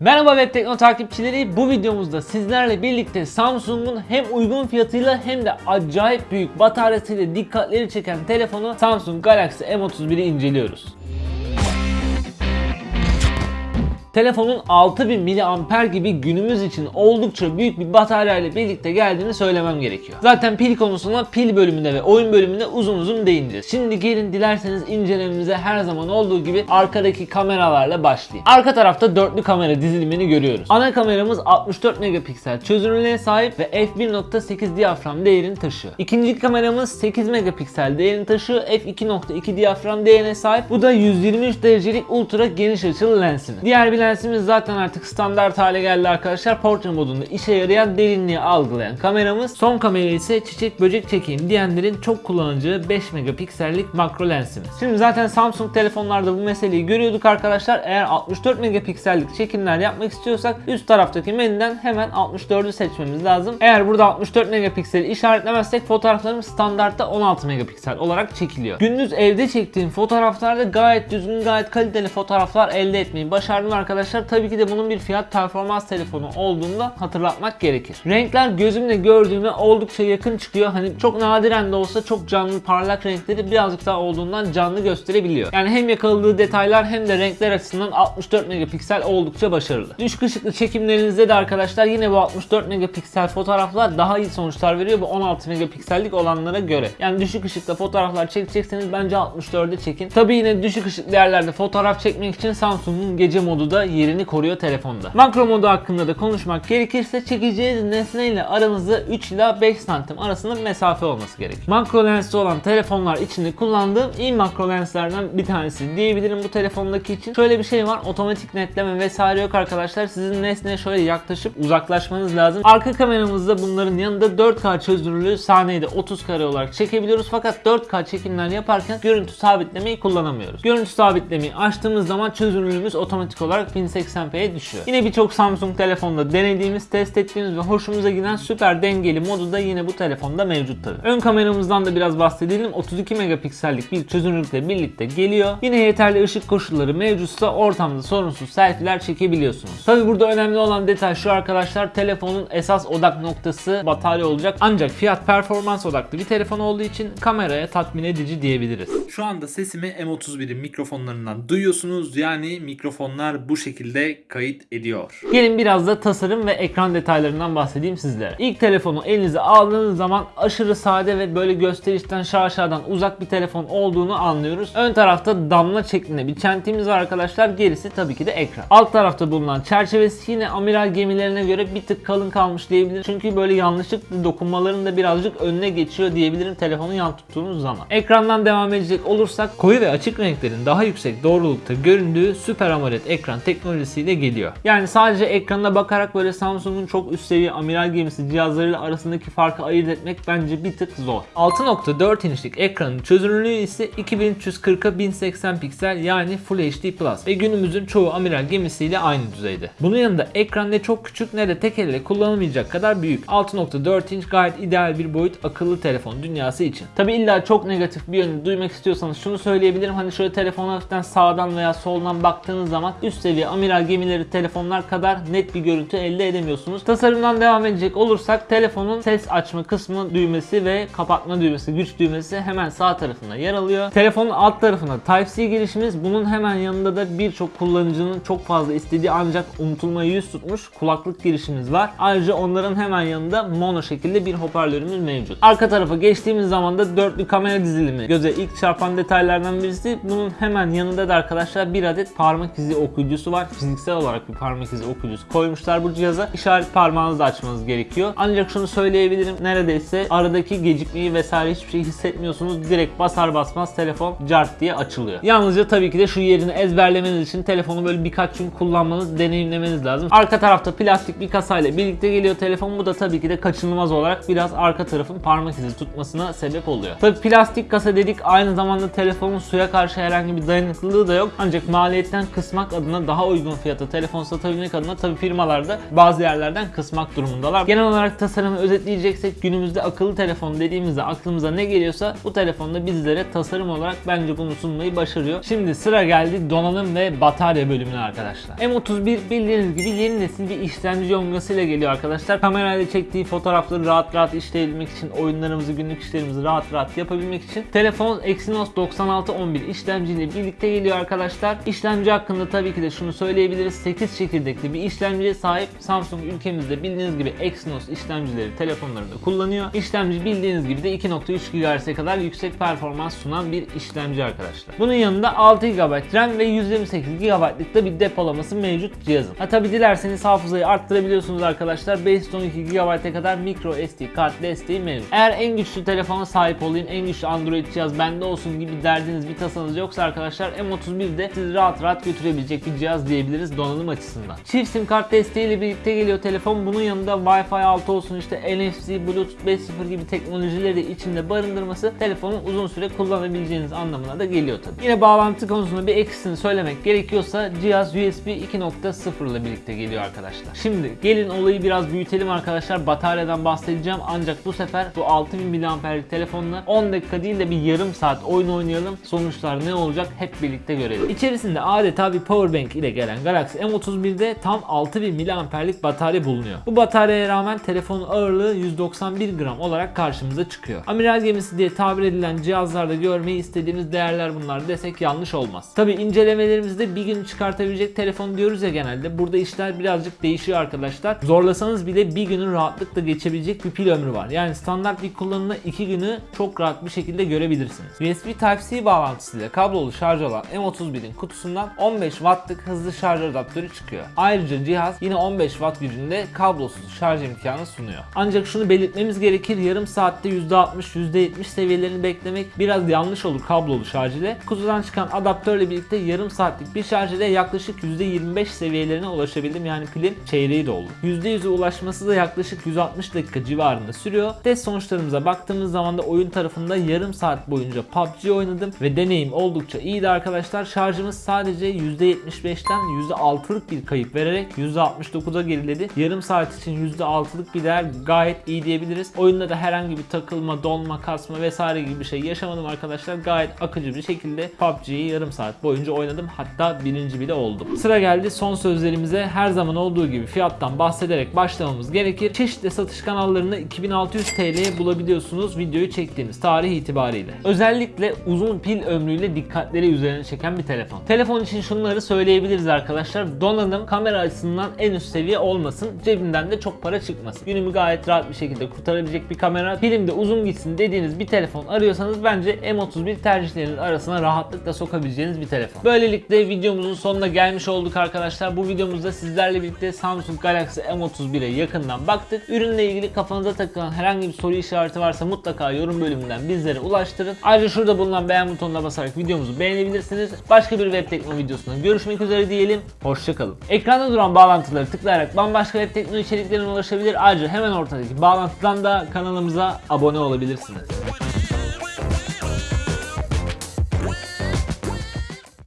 Merhaba Web Tekno takipçileri. Bu videomuzda sizlerle birlikte Samsung'un hem uygun fiyatıyla hem de acayip büyük bataryasıyla dikkatleri çeken telefonu Samsung Galaxy M31'i inceliyoruz. Telefonun 6000 mAh gibi günümüz için oldukça büyük bir batarya ile birlikte geldiğini söylemem gerekiyor. Zaten pil konusuna pil bölümünde ve oyun bölümünde uzun uzun değineceğiz. Şimdi gelin dilerseniz incelememize her zaman olduğu gibi arkadaki kameralarla başlayayım. Arka tarafta dörtlü kamera dizilimini görüyoruz. Ana kameramız 64 megapiksel çözünürlüğe sahip ve f1.8 diyafram değerini taşıyor. İkinci kameramız 8 megapiksel değerini taşıyor. f2.2 diyafram değerine sahip. Bu da 123 derecelik ultra geniş açılı lensimiz. Diğer bir lensimiz zaten artık standart hale geldi arkadaşlar. Portre modunda işe yarayan derinliği algılayan kameramız. Son kamera ise çiçek böcek çekeyim diyenlerin çok kullanacağı 5 megapiksellik makro lensimiz. Şimdi zaten Samsung telefonlarda bu meseleyi görüyorduk arkadaşlar. Eğer 64 megapiksellik çekimler yapmak istiyorsak üst taraftaki menüden hemen 64'ü seçmemiz lazım. Eğer burada 64 megapikseli işaretlemezsek fotoğraflarımız standartta 16 megapiksel olarak çekiliyor. Gündüz evde çektiğim fotoğraflarda gayet düzgün, gayet kaliteli fotoğraflar elde etmeyi başardım arkadaşlar. Tabii ki de bunun bir fiyat performans telefonu olduğunu da hatırlatmak gerekir. Renkler gözümle gördüğüme oldukça yakın çıkıyor. Hani çok nadiren de olsa çok canlı parlak renkleri birazcık daha olduğundan canlı gösterebiliyor. Yani hem yakaladığı detaylar hem de renkler açısından 64 megapiksel oldukça başarılı. Düşük ışıklı çekimlerinizde de arkadaşlar yine bu 64 megapiksel fotoğraflar daha iyi sonuçlar veriyor bu 16 megapiksellik olanlara göre. Yani düşük ışıkta fotoğraflar çekecekseniz bence 64'de çekin. Tabii yine düşük ışıklı yerlerde fotoğraf çekmek için Samsung'un gece modu da yerini koruyor telefonda. Makro modu hakkında da konuşmak gerekirse çekeceğiniz nesneyle aranızda 3 ila 5 santim arasında mesafe olması gerekir. Makro lensli olan telefonlar içinde kullandığım iyi makro lenslerden bir tanesi diyebilirim bu telefondaki için. Şöyle bir şey var otomatik netleme vesaire yok arkadaşlar. Sizin nesneye şöyle yaklaşıp uzaklaşmanız lazım. Arka kameramızda bunların yanında 4K çözünürlüğü saniyede 30 kare olarak çekebiliyoruz. Fakat 4K çekimler yaparken görüntü sabitlemeyi kullanamıyoruz. Görüntü sabitlemeyi açtığımız zaman çözünürlüğümüz otomatik olarak 1080p'ye düşüyor. Yine birçok Samsung telefonda denediğimiz, test ettiğimiz ve hoşumuza giden süper dengeli modu da yine bu telefonda mevcut tabi. Ön kameramızdan da biraz bahsedelim. 32 megapiksellik bir çözünürlükle birlikte geliyor. Yine yeterli ışık koşulları mevcutsa ortamda sorunsuz selfie'ler çekebiliyorsunuz. Tabi burada önemli olan detay şu arkadaşlar telefonun esas odak noktası batarya olacak. Ancak fiyat performans odaklı bir telefon olduğu için kameraya tatmin edici diyebiliriz. Şu anda sesimi M31'in mikrofonlarından duyuyorsunuz. Yani mikrofonlar bu şekilde kayıt ediyor. Gelin biraz da tasarım ve ekran detaylarından bahsedeyim sizlere. İlk telefonu elinize aldığınız zaman aşırı sade ve böyle gösterişten şaşadan uzak bir telefon olduğunu anlıyoruz. Ön tarafta damla şeklinde bir çentiğimiz var arkadaşlar. Gerisi tabii ki de ekran. Alt tarafta bulunan çerçevesi yine amiral gemilerine göre bir tık kalın kalmış diyebilirim. Çünkü böyle yanlışlıkla dokunmaların da birazcık önüne geçiyor diyebilirim telefonu yan tuttuğunuz zaman. Ekrandan devam edecek olursak koyu ve açık renklerin daha yüksek doğrulukta göründüğü Super AMOLED ekran teknolojisiyle geliyor. Yani sadece ekranına bakarak böyle Samsung'un çok üst seviye amiral gemisi cihazlarıyla arasındaki farkı ayırt etmek bence bir tık zor. 6.4 inçlik ekranın çözünürlüğü ise 2340'a 1080 piksel yani Full HD Plus ve günümüzün çoğu amiral gemisiyle aynı düzeyde. Bunun yanında ekran ne çok küçük ne de tek elle kullanılmayacak kadar büyük. 6.4 inç gayet ideal bir boyut akıllı telefon dünyası için. Tabi illa çok negatif bir yönü duymak istiyorsanız şunu söyleyebilirim. Hani şöyle telefona hafiften sağdan veya soldan baktığınız zaman üst seviye amiral gemileri telefonlar kadar net bir görüntü elde edemiyorsunuz. Tasarımdan devam edecek olursak telefonun ses açma kısmı düğmesi ve kapatma düğmesi, güç düğmesi hemen sağ tarafında yer alıyor. Telefonun alt tarafında Type-C girişimiz bunun hemen yanında da birçok kullanıcının çok fazla istediği ancak unutulmaya yüz tutmuş kulaklık girişimiz var. Ayrıca onların hemen yanında mono şekilde bir hoparlörümüz mevcut. Arka tarafa geçtiğimiz zaman da dörtlü kamera dizilimi göze ilk çarpan detaylardan birisi. Bunun hemen yanında da arkadaşlar bir adet parmak izi okuyucusu var. Fiziksel olarak bir parmak izi okuyucusu koymuşlar bu cihaza. İşaret parmağınızı açmanız gerekiyor. Ancak şunu söyleyebilirim neredeyse aradaki gecikmeyi vesaire hiçbir şey hissetmiyorsunuz. Direkt basar basmaz telefon cart diye açılıyor. Yalnızca tabii ki de şu yerini ezberlemeniz için telefonu böyle birkaç gün kullanmanız, deneyimlemeniz lazım. Arka tarafta plastik bir kasayla birlikte geliyor telefon. Bu da tabii ki de kaçınılmaz olarak biraz arka tarafın parmak izi tutmasına sebep oluyor. Tabii plastik kasa dedik aynı zamanda telefonun suya karşı herhangi bir dayanıklılığı da yok. Ancak maliyetten kısmak adına daha daha uygun fiyata telefon satabilmek adına tabii firmalarda bazı yerlerden kısmak durumundalar. Genel olarak tasarımı özetleyeceksek günümüzde akıllı telefon dediğimizde aklımıza ne geliyorsa bu telefonda bizlere tasarım olarak bence bunu sunmayı başarıyor. Şimdi sıra geldi donanım ve batarya bölümüne arkadaşlar. M31 bildiğiniz gibi yeni nesil bir işlemci yongasıyla geliyor arkadaşlar. Kamerayla çektiği fotoğrafları rahat rahat işleyebilmek için, oyunlarımızı, günlük işlerimizi rahat rahat yapabilmek için telefon Exynos 9611 işlemciyle birlikte geliyor arkadaşlar. İşlemci hakkında tabii ki de şunu söyleyebiliriz. 8 çekirdekli bir işlemciye sahip. Samsung ülkemizde bildiğiniz gibi Exynos işlemcileri telefonlarında kullanıyor. İşlemci bildiğiniz gibi de 2.3 GHz'e kadar yüksek performans sunan bir işlemci arkadaşlar. Bunun yanında 6 GB RAM ve 128 GB'lık da bir depolaması mevcut cihazın. Ha tabi dilerseniz hafızayı arttırabiliyorsunuz arkadaşlar. 512 GB'e kadar micro SD kart desteği mevcut. Eğer en güçlü telefona sahip olayım, en güçlü Android cihaz bende olsun gibi derdiniz bir tasanız yoksa arkadaşlar M31'de sizi rahat rahat götürebilecek bir cihaz diyebiliriz donanım açısından. Çift sim kart desteğiyle birlikte geliyor telefon. Bunun yanında Wi-Fi 6 olsun işte NFC, Bluetooth 5.0 gibi teknolojileri de içinde barındırması telefonun uzun süre kullanabileceğiniz anlamına da geliyor tabii. Yine bağlantı konusunda bir eksisini söylemek gerekiyorsa cihaz USB 2.0 ile birlikte geliyor arkadaşlar. Şimdi gelin olayı biraz büyütelim arkadaşlar. Bataryadan bahsedeceğim ancak bu sefer bu 6000 mAh'lik telefonla 10 dakika değil de bir yarım saat oyun oynayalım. Sonuçlar ne olacak hep birlikte görelim. İçerisinde adeta bir powerbank ile gelen Galaxy M31'de tam 6000 mAh'lik batarya bulunuyor. Bu bataryaya rağmen telefonun ağırlığı 191 gram olarak karşımıza çıkıyor. Amiral gemisi diye tabir edilen cihazlarda görmeyi istediğimiz değerler bunlar desek yanlış olmaz. Tabi incelemelerimizde bir gün çıkartabilecek telefon diyoruz ya genelde. Burada işler birazcık değişiyor arkadaşlar. Zorlasanız bile bir günün rahatlıkla geçebilecek bir pil ömrü var. Yani standart bir kullanımda 2 günü çok rahat bir şekilde görebilirsiniz. USB Type-C bağlantısıyla kablolu şarj olan M31'in kutusundan 15 wattlık hızlı şarj adaptörü çıkıyor. Ayrıca cihaz yine 15 watt gücünde kablosuz şarj imkanı sunuyor. Ancak şunu belirtmemiz gerekir yarım saatte %60 %70 seviyelerini beklemek biraz yanlış olur kablolu şarj ile. Kutudan çıkan adaptörle birlikte yarım saatlik bir şarj ile yaklaşık %25 seviyelerine ulaşabildim. Yani pilin çeyreği doldu. %100'e ulaşması da yaklaşık 160 dakika civarında sürüyor. Test sonuçlarımıza baktığımız zaman da oyun tarafında yarım saat boyunca PUBG oynadım ve deneyim oldukça iyiydi arkadaşlar. Şarjımız sadece %75'ten %6'lık bir kayıp vererek %69'a geriledi. Yarım saat için %6'lık bir değer gayet iyi diyebiliriz. Oyunda da herhangi bir takılma, donma, kasma vesaire gibi bir şey yaşamadım arkadaşlar. Gayet akıcı bir şekilde PUBG'yi yarım saat boyunca oynadım. Hatta birinci bile oldum. Sıra geldi son sözlerimize. Her zaman olduğu gibi fiyattan bahsederek başlamamız gerekir. Çeşitli satış kanallarında 2600 TL'ye bulabiliyorsunuz videoyu çektiğimiz tarih itibariyle. Özellikle uzun pil ömrüyle dikkatleri üzerine çeken bir telefon. Telefon için şunları söyleyebiliriz arkadaşlar. Donanım kamera açısından en üst seviye olmasın. Cebinden de çok para çıkmasın. Günümü gayet rahat bir şekilde kurtarabilecek bir kamera. Pilim de uzun gitsin dediğiniz bir telefon arıyorsanız bence M31 tercihlerinin arasına rahatlıkla sokabileceğiniz bir telefon. Böylelikle videomuzun sonuna gelmiş olduk arkadaşlar. Bu videomuzda sizlerle birlikte Samsung Galaxy M31'e yakından baktık. Ürünle ilgili kafanıza takılan herhangi bir soru işareti varsa mutlaka yorum bölümünden bizlere ulaştırın. Ayrıca şurada bulunan beğen butonuna basarak videomuzu beğenebilirsiniz. Başka bir web tekno videosunda görüşmek üzere diyelim. Hoşçakalın. Ekranda duran bağlantıları tıklayarak bambaşka web tekno içeriklerine ulaşabilir. Ayrıca hemen ortadaki bağlantıdan da kanalımıza abone olabilirsiniz.